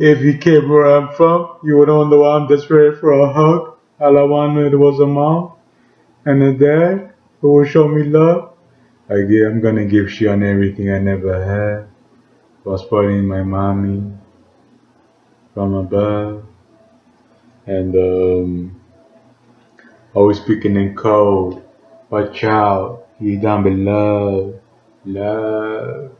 If you came where I'm from, you would know why I'm desperate for a hug. All I wanted was a mom and a dad who would show me love. I'm gonna give Shion everything I never had was spoiling my mommy from above. And um, always speaking in code. Watch out, you down below. Love.